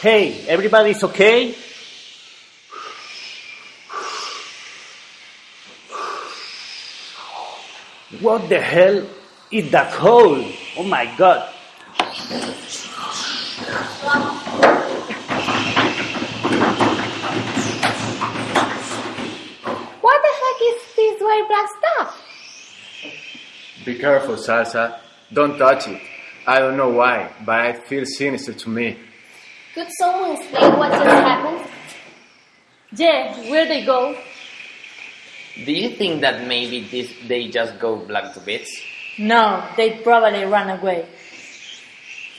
Hey, everybody's okay? What the hell is that hole? Oh my god. What the heck is this white black stuff? Be careful, Salsa. Don't touch it. I don't know why, but it feels sinister to me. Could someone explain what just happened? Yeah, where they go? Do you think that maybe this, they just go black to bits? No, they probably run away.